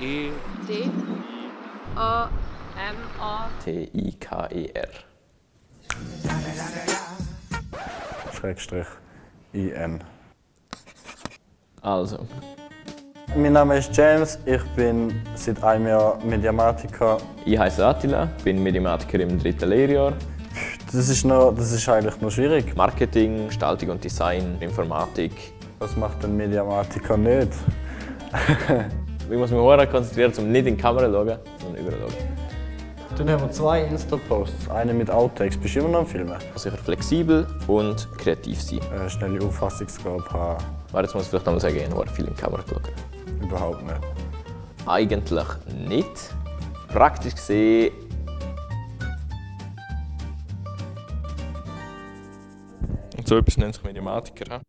E D A M A T-I-K-E-R. Schrägstrich IN. Also, Mein Name ist James, ich bin seit einem Jahr Mediamatiker. ich heiße Attila, bin Mediamatiker im dritten Lehrjahr. Das ist, noch, das ist eigentlich noch schwierig. Marketing, Gestaltung und Design, Informatik. Was macht ein Mediamatiker nicht? Ich muss mich sehr konzentrieren, um nicht in die Kamera zu schauen, sondern überall zu schauen. Dann haben wir zwei Insta-Posts. Einen mit Outtakes. Bist du immer noch am Filmen? Sicher flexibel und kreativ sein. Äh, schnelle Auffassungsgabe haben. Warte, jetzt muss ich vielleicht einmal sagen, ich habe viel in die Kamera geschaut. Überhaupt nicht. Eigentlich nicht. Praktisch gesehen so etwas nennt sich Mediamatiker.